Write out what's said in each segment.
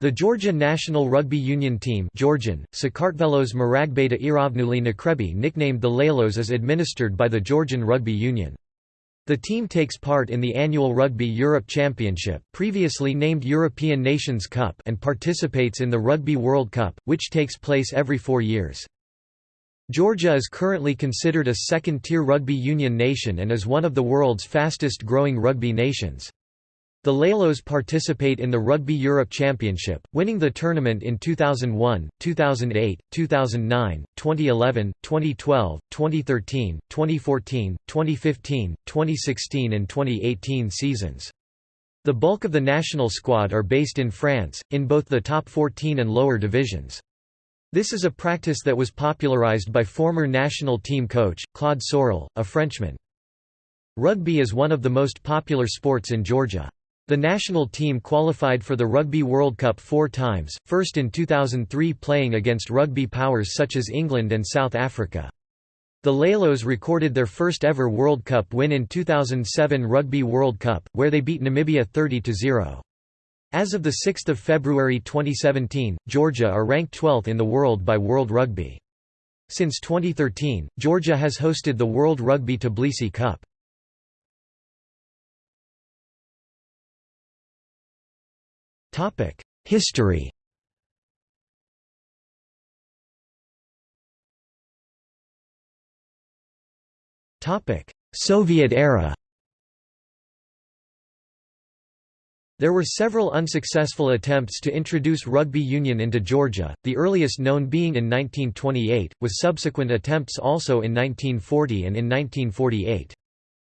The Georgia national rugby union team Georgian, Sakartvelos Maragbeta Iravnuli Nakrebi nicknamed the Lalos is administered by the Georgian Rugby Union. The team takes part in the annual Rugby Europe Championship previously named European Nations Cup and participates in the Rugby World Cup, which takes place every four years. Georgia is currently considered a second-tier rugby union nation and is one of the world's fastest-growing rugby nations. The Lalos participate in the Rugby Europe Championship, winning the tournament in 2001, 2008, 2009, 2011, 2012, 2013, 2014, 2015, 2016 and 2018 seasons. The bulk of the national squad are based in France, in both the top 14 and lower divisions. This is a practice that was popularized by former national team coach, Claude Saurel, a Frenchman. Rugby is one of the most popular sports in Georgia. The national team qualified for the Rugby World Cup four times, first in 2003 playing against rugby powers such as England and South Africa. The Lalos recorded their first ever World Cup win in 2007 Rugby World Cup, where they beat Namibia 30–0. As of 6 February 2017, Georgia are ranked 12th in the world by World Rugby. Since 2013, Georgia has hosted the World Rugby Tbilisi Cup. History Soviet era There were several unsuccessful attempts to introduce rugby union into Georgia, the earliest known being in 1928, with subsequent attempts also in 1940 and in 1948.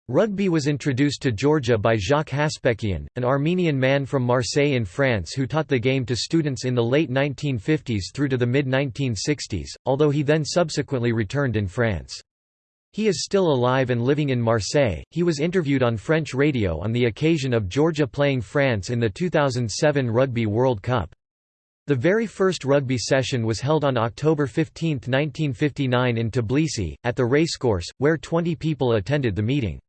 Rugby was introduced to Georgia by Jacques Haspekian, an Armenian man from Marseille in France who taught the game to students in the late 1950s through to the mid-1960s, although he then subsequently returned in France. He is still alive and living in Marseille. He was interviewed on French radio on the occasion of Georgia playing France in the 2007 Rugby World Cup. The very first rugby session was held on October 15, 1959 in Tbilisi, at the racecourse, where 20 people attended the meeting.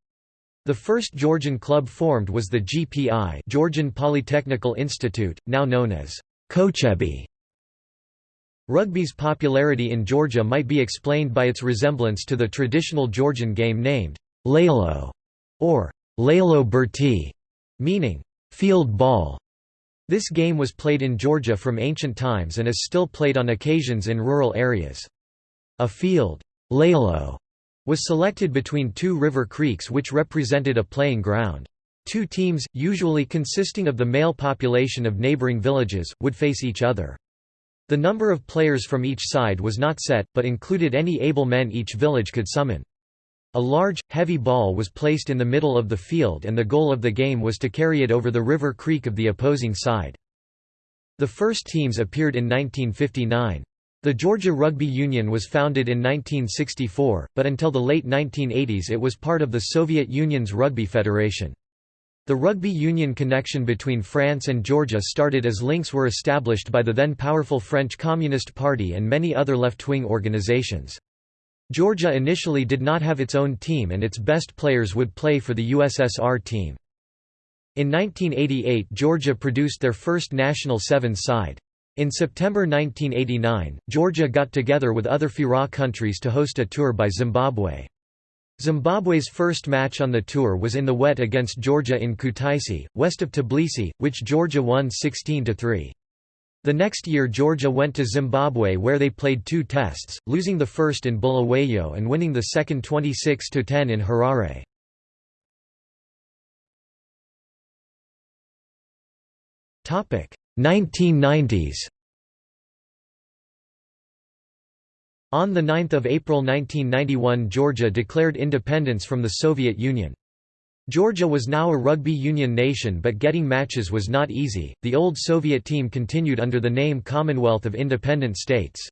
The first Georgian club formed was the GPI Georgian Polytechnical Institute, now known as Kochebi. Rugby's popularity in Georgia might be explained by its resemblance to the traditional Georgian game named Lalo or Lalo Berti, meaning field ball. This game was played in Georgia from ancient times and is still played on occasions in rural areas. A field Lalo was selected between two river creeks which represented a playing ground. Two teams, usually consisting of the male population of neighboring villages, would face each other. The number of players from each side was not set, but included any able men each village could summon. A large, heavy ball was placed in the middle of the field and the goal of the game was to carry it over the river creek of the opposing side. The first teams appeared in 1959. The Georgia Rugby Union was founded in 1964, but until the late 1980s it was part of the Soviet Union's Rugby Federation. The rugby union connection between France and Georgia started as links were established by the then powerful French Communist Party and many other left-wing organizations. Georgia initially did not have its own team and its best players would play for the USSR team. In 1988 Georgia produced their first national sevens side. In September 1989, Georgia got together with other FIRA countries to host a tour by Zimbabwe. Zimbabwe's first match on the tour was in the wet against Georgia in Kutaisi, west of Tbilisi, which Georgia won 16–3. The next year Georgia went to Zimbabwe where they played two tests, losing the first in Bulawayo and winning the second 26–10 in Harare. 1990s On 9 April 1991 Georgia declared independence from the Soviet Union. Georgia was now a rugby union nation but getting matches was not easy. The old Soviet team continued under the name Commonwealth of Independent States.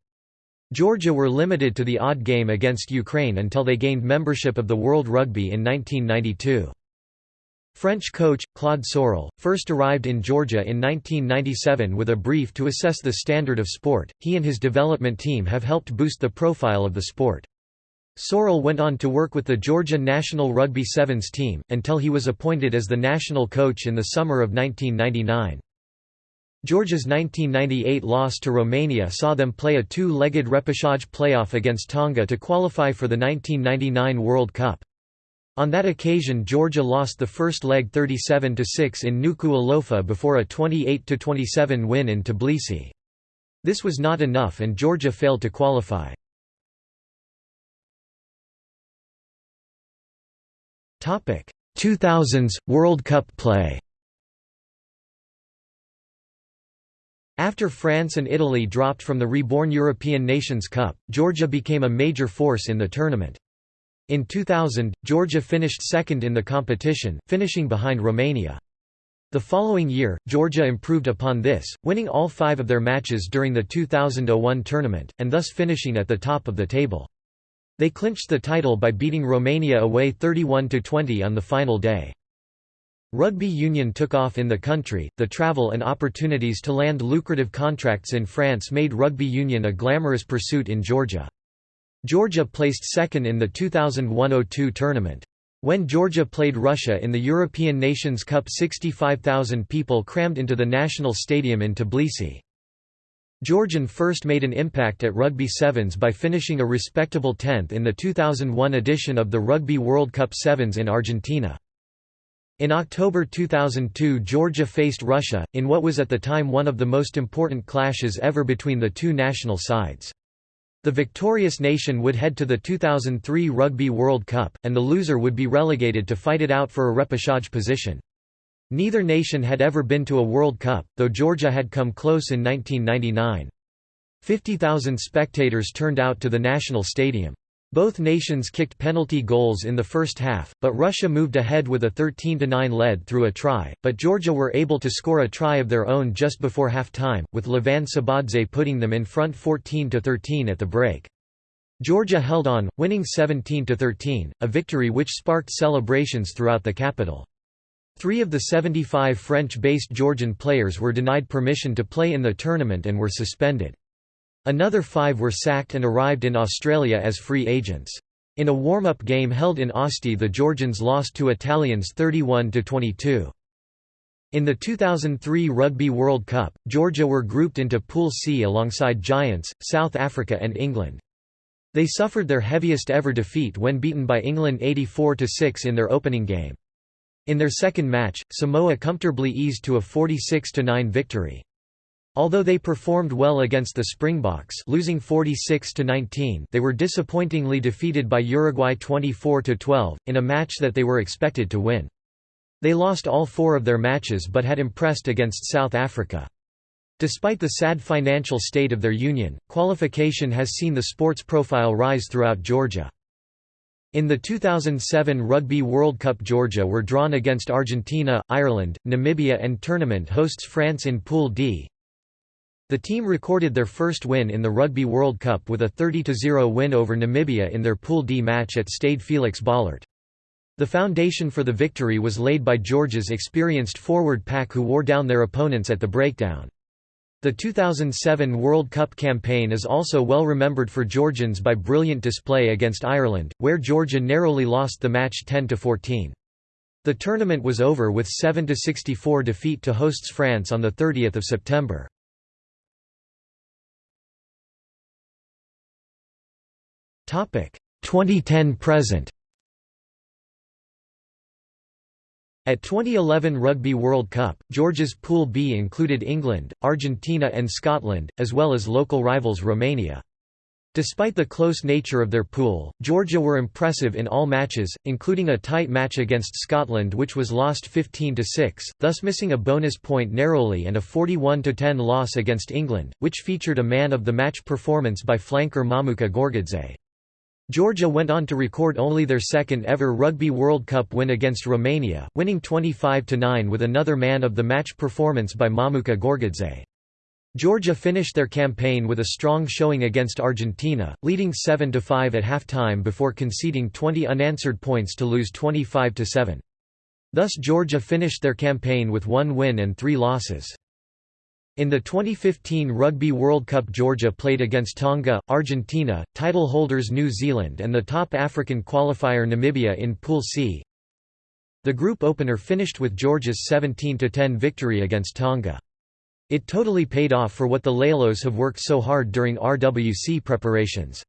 Georgia were limited to the odd game against Ukraine until they gained membership of the World Rugby in 1992. French coach, Claude Saurel, first arrived in Georgia in 1997 with a brief to assess the standard of sport. He and his development team have helped boost the profile of the sport. Saurel went on to work with the Georgia national rugby sevens team, until he was appointed as the national coach in the summer of 1999. Georgia's 1998 loss to Romania saw them play a two-legged repechage playoff against Tonga to qualify for the 1999 World Cup. On that occasion Georgia lost the first leg 37–6 in Nuku'alofa before a 28–27 win in Tbilisi. This was not enough and Georgia failed to qualify. Topic 2000s World Cup play After France and Italy dropped from the reborn European Nations Cup, Georgia became a major force in the tournament. In 2000, Georgia finished second in the competition, finishing behind Romania. The following year, Georgia improved upon this, winning all five of their matches during the 2001 tournament, and thus finishing at the top of the table. They clinched the title by beating Romania away 31–20 on the final day. Rugby union took off in the country, the travel and opportunities to land lucrative contracts in France made rugby union a glamorous pursuit in Georgia. Georgia placed second in the 2001–02 tournament. When Georgia played Russia in the European Nations Cup 65,000 people crammed into the national stadium in Tbilisi. Georgian first made an impact at Rugby Sevens by finishing a respectable 10th in the 2001 edition of the Rugby World Cup Sevens in Argentina. In October 2002 Georgia faced Russia, in what was at the time one of the most important clashes ever between the two national sides. The victorious nation would head to the 2003 Rugby World Cup, and the loser would be relegated to fight it out for a repechage position. Neither nation had ever been to a World Cup, though Georgia had come close in 1999. 50,000 spectators turned out to the national stadium. Both nations kicked penalty goals in the first half, but Russia moved ahead with a 13–9 lead through a try, but Georgia were able to score a try of their own just before half-time, with Levan Sabadze putting them in front 14–13 at the break. Georgia held on, winning 17–13, a victory which sparked celebrations throughout the capital. Three of the 75 French-based Georgian players were denied permission to play in the tournament and were suspended. Another five were sacked and arrived in Australia as free agents. In a warm-up game held in Asti the Georgians lost to Italians 31–22. In the 2003 Rugby World Cup, Georgia were grouped into Pool C alongside Giants, South Africa and England. They suffered their heaviest ever defeat when beaten by England 84–6 in their opening game. In their second match, Samoa comfortably eased to a 46–9 victory. Although they performed well against the Springboks losing 46 to 19, they were disappointingly defeated by Uruguay 24 to 12 in a match that they were expected to win. They lost all 4 of their matches but had impressed against South Africa. Despite the sad financial state of their union, qualification has seen the sports profile rise throughout Georgia. In the 2007 Rugby World Cup Georgia were drawn against Argentina, Ireland, Namibia and tournament hosts France in Pool D. The team recorded their first win in the Rugby World Cup with a 30–0 win over Namibia in their Pool D match at Stade Felix Bollaert. The foundation for the victory was laid by Georgia's experienced forward pack who wore down their opponents at the breakdown. The 2007 World Cup campaign is also well remembered for Georgians by brilliant display against Ireland, where Georgia narrowly lost the match 10–14. The tournament was over with 7–64 defeat to hosts France on 30 September. 2010 present At 2011 Rugby World Cup, Georgia's Pool B included England, Argentina and Scotland, as well as local rivals Romania. Despite the close nature of their pool, Georgia were impressive in all matches, including a tight match against Scotland which was lost 15–6, thus missing a bonus point narrowly and a 41–10 loss against England, which featured a man-of-the-match performance by flanker Mamuka Gorgodze. Georgia went on to record only their second ever Rugby World Cup win against Romania, winning 25–9 with another man-of-the-match performance by Mamuka Gorgodze. Georgia finished their campaign with a strong showing against Argentina, leading 7–5 at halftime before conceding 20 unanswered points to lose 25–7. Thus Georgia finished their campaign with one win and three losses. In the 2015 Rugby World Cup Georgia played against Tonga, Argentina, title holders New Zealand and the top African qualifier Namibia in Pool C. The group opener finished with Georgia's 17–10 victory against Tonga. It totally paid off for what the Lalos have worked so hard during RWC preparations.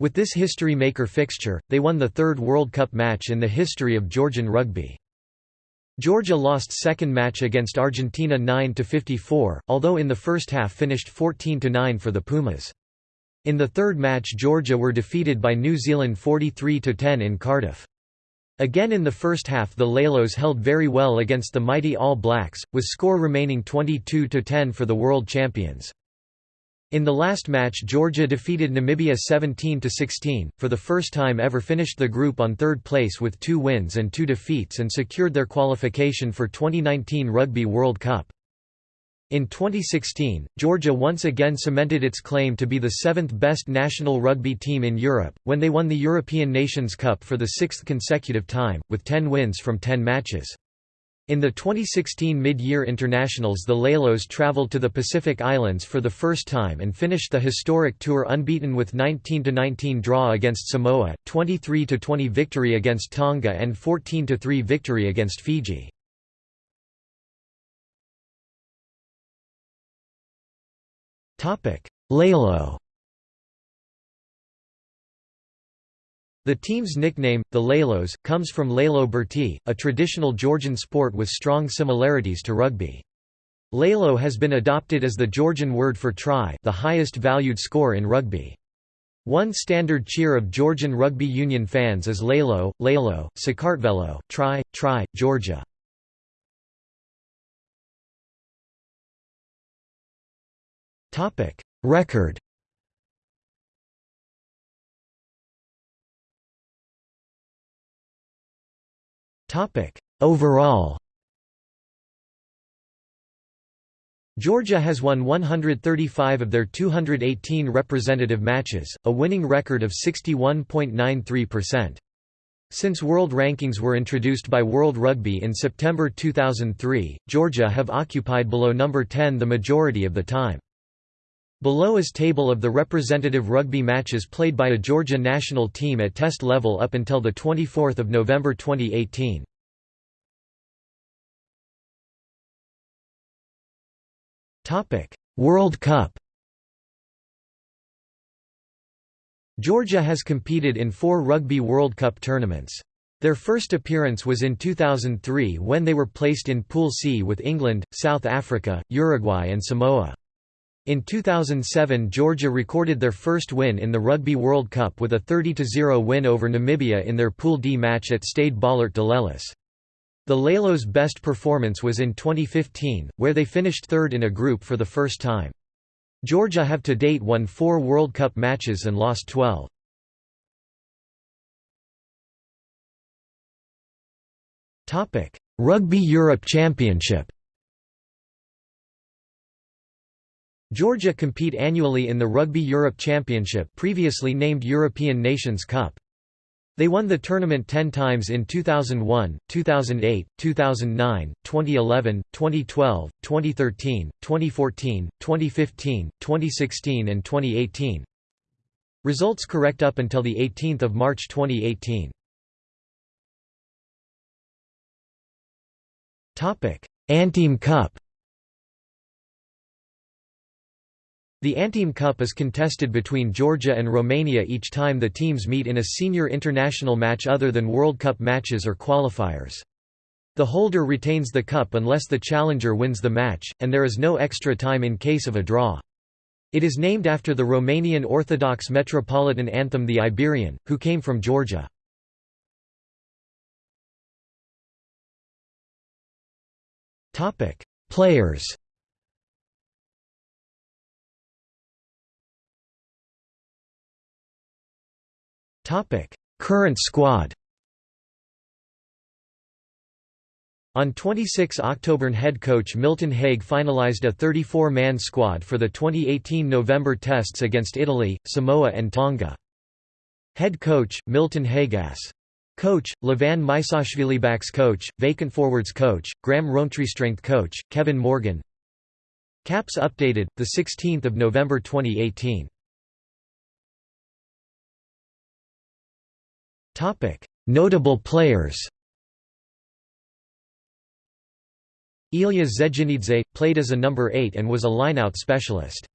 With this history-maker fixture, they won the third World Cup match in the history of Georgian rugby. Georgia lost second match against Argentina 9–54, although in the first half finished 14–9 for the Pumas. In the third match Georgia were defeated by New Zealand 43–10 in Cardiff. Again in the first half the Lalos held very well against the mighty All Blacks, with score remaining 22–10 for the world champions. In the last match Georgia defeated Namibia 17–16, for the first time ever finished the group on third place with two wins and two defeats and secured their qualification for 2019 Rugby World Cup. In 2016, Georgia once again cemented its claim to be the seventh best national rugby team in Europe, when they won the European Nations Cup for the sixth consecutive time, with 10 wins from 10 matches. In the 2016 mid-year internationals the Lalos travelled to the Pacific Islands for the first time and finished the historic tour unbeaten with 19–19 draw against Samoa, 23–20 victory against Tonga and 14–3 victory against Fiji. Lalo The team's nickname, the Lalos, comes from Lalo Berti, a traditional Georgian sport with strong similarities to rugby. Lalo has been adopted as the Georgian word for try the highest valued score in rugby. One standard cheer of Georgian rugby union fans is Lalo, Lalo, Sakartvelo, try, try, Georgia. Record Overall Georgia has won 135 of their 218 representative matches, a winning record of 61.93%. Since world rankings were introduced by World Rugby in September 2003, Georgia have occupied below number 10 the majority of the time. Below is table of the representative rugby matches played by a Georgia national team at test level up until 24 November 2018. World Cup Georgia has competed in four Rugby World Cup tournaments. Their first appearance was in 2003 when they were placed in Pool C with England, South Africa, Uruguay and Samoa. In 2007 Georgia recorded their first win in the Rugby World Cup with a 30–0 win over Namibia in their Pool D match at Stade Bollaert-Delelis. The Lalos' best performance was in 2015, where they finished third in a group for the first time. Georgia have to date won four World Cup matches and lost 12. Rugby Europe Championship Georgia compete annually in the Rugby Europe Championship previously named European Nations Cup. They won the tournament 10 times in 2001, 2008, 2009, 2011, 2012, 2013, 2014, 2015, 2016 and 2018. Results correct up until 18 March 2018. Antim Cup The Antim Cup is contested between Georgia and Romania each time the teams meet in a senior international match other than World Cup matches or qualifiers. The holder retains the cup unless the challenger wins the match, and there is no extra time in case of a draw. It is named after the Romanian Orthodox Metropolitan Anthim the Iberian, who came from Georgia. Players Current squad On 26 October head coach Milton Haig finalised a 34-man squad for the 2018 November tests against Italy, Samoa and Tonga. Head coach, Milton Hagas. Coach, Levan Maisashvili backs coach, vacant forwards coach, Graham Rowntree strength coach, Kevin Morgan Caps updated, 16 November 2018 Notable players Ilya Zedginidze, played as a number 8 and was a lineout specialist.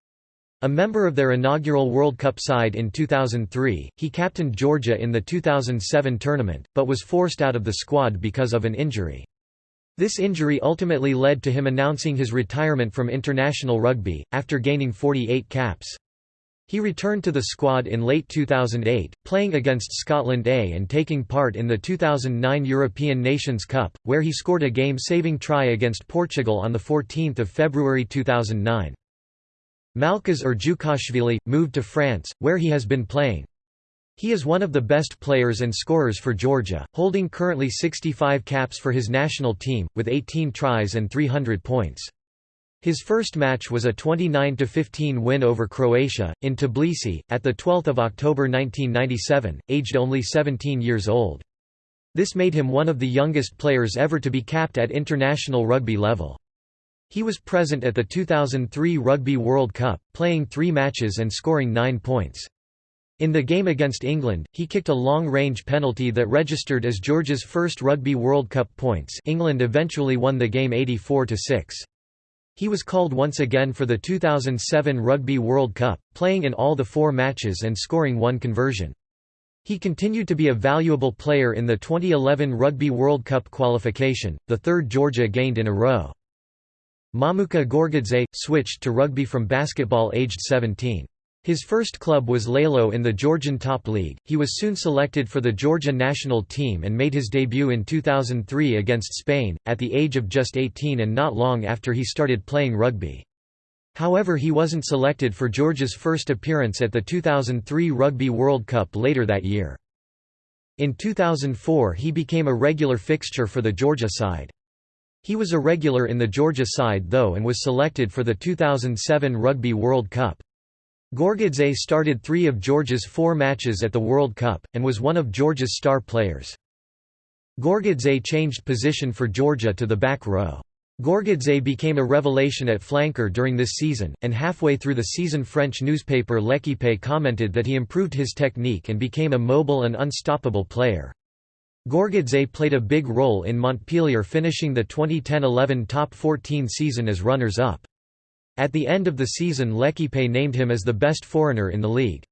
A member of their inaugural World Cup side in 2003, he captained Georgia in the 2007 tournament, but was forced out of the squad because of an injury. This injury ultimately led to him announcing his retirement from international rugby, after gaining 48 caps. He returned to the squad in late 2008, playing against Scotland A and taking part in the 2009 European Nations Cup, where he scored a game-saving try against Portugal on 14 February 2009. Malkhaz Urjukashvili, moved to France, where he has been playing. He is one of the best players and scorers for Georgia, holding currently 65 caps for his national team, with 18 tries and 300 points. His first match was a 29–15 win over Croatia, in Tbilisi, at 12 October 1997, aged only 17 years old. This made him one of the youngest players ever to be capped at international rugby level. He was present at the 2003 Rugby World Cup, playing three matches and scoring nine points. In the game against England, he kicked a long-range penalty that registered as Georgia's first Rugby World Cup points England eventually won the game 84–6. He was called once again for the 2007 Rugby World Cup, playing in all the four matches and scoring one conversion. He continued to be a valuable player in the 2011 Rugby World Cup qualification, the third Georgia gained in a row. Mamuka Gorgodze, switched to rugby from basketball aged 17. His first club was Lalo in the Georgian Top League. He was soon selected for the Georgia national team and made his debut in 2003 against Spain, at the age of just 18 and not long after he started playing rugby. However he wasn't selected for Georgia's first appearance at the 2003 Rugby World Cup later that year. In 2004 he became a regular fixture for the Georgia side. He was a regular in the Georgia side though and was selected for the 2007 Rugby World Cup. Gorgodze started three of Georgia's four matches at the World Cup, and was one of Georgia's star players. Gorgodze changed position for Georgia to the back row. Gorgodze became a revelation at flanker during this season, and halfway through the season French newspaper L'Équipe commented that he improved his technique and became a mobile and unstoppable player. Gorgodze played a big role in Montpellier finishing the 2010–11 top 14 season as runners-up. At the end of the season L'Équipe named him as the best foreigner in the league.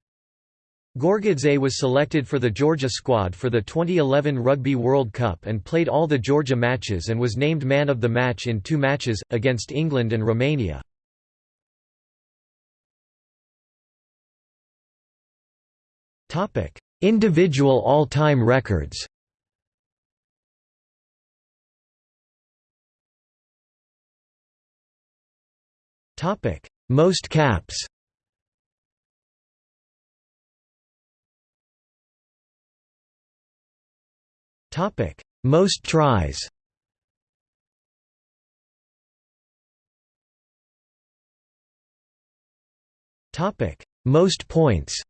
Gorgodze was selected for the Georgia squad for the 2011 Rugby World Cup and played all the Georgia matches and was named man of the match in two matches, against England and Romania. Individual all-time records Topic: Most caps. Topic: Most tries. Topic: Most points.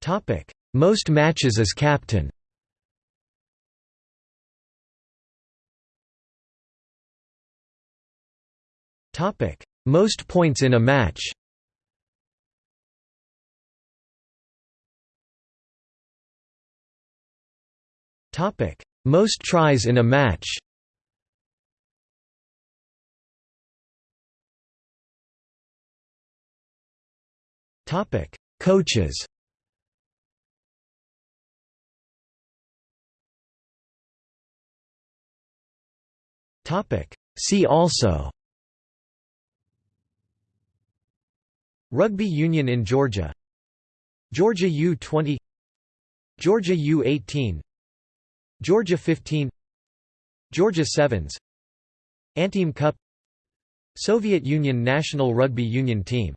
Topic: Most matches as captain. Topic: Most points in a match. Topic: Most tries in a match. Topic: Coaches. Topic: See also Rugby union in Georgia. Georgia U-20 Georgia U-18 Georgia 15 Georgia Sevens. Antim Cup. Soviet Union national rugby union team